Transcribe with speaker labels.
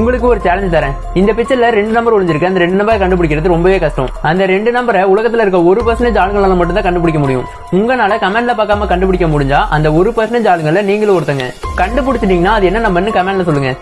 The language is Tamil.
Speaker 1: உங்களுக்கு ஒரு சேலஞ்ச் தரேன். இந்த பிக்சர்ல ரெண்டு நம்பர் ஒளிஞ்சிருக்கு அந்த ரெண்டு நம்பரை கண்டுபிடிக்கிறது ரொம்பவே கஷ்டம். அந்த ரெண்டு நம்பரை உலகத்துல இருக்க ஒரு பர்சன்டேஜ் ஆளுங்களால மட்டும் தான் கண்டுபிடிக்க முடியும். உங்களால கமெண்ட்ல பார்க்காம கண்டுபிடிக்க முடிஞ்சா அந்த ஒரு பர்சன்டேஜ் ஆளுங்கள நீங்களும் ஒருத்தங்க. கண்டுபிடிச்சிட்டீங்கன்னா அது என்ன நம்பர்னு கமெண்ட்ல சொல்லுங்க.